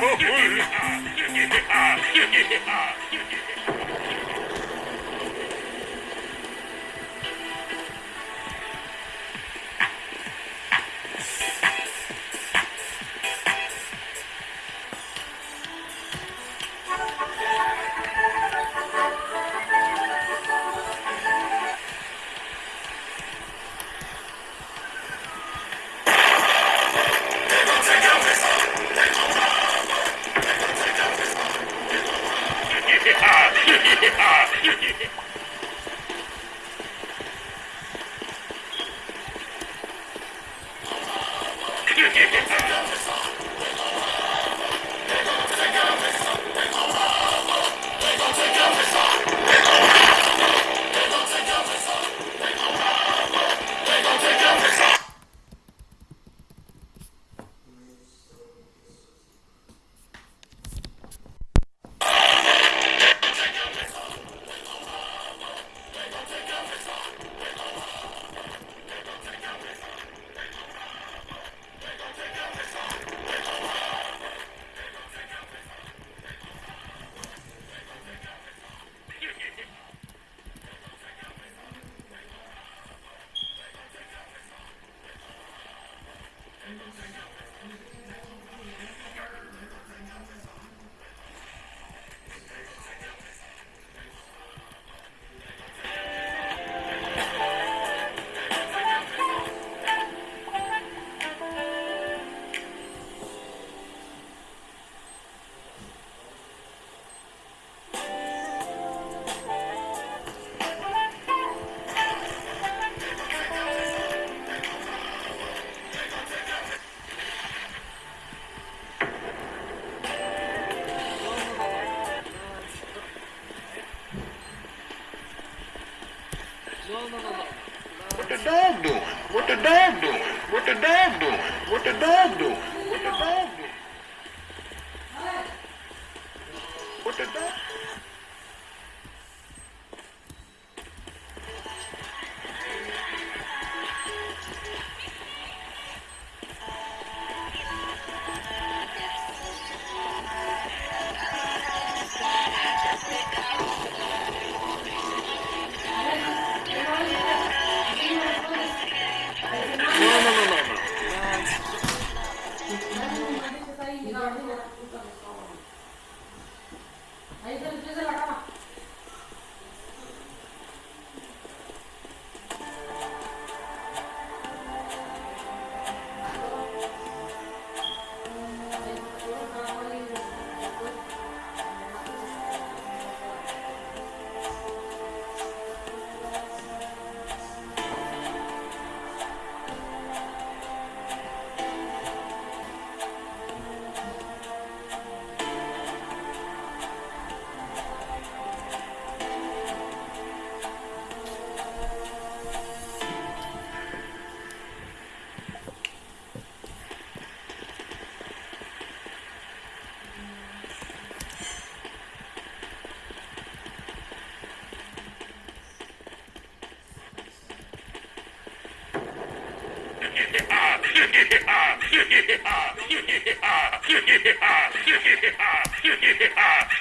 What the dog doing? What the dog doing? What the dog doing?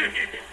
Yeah.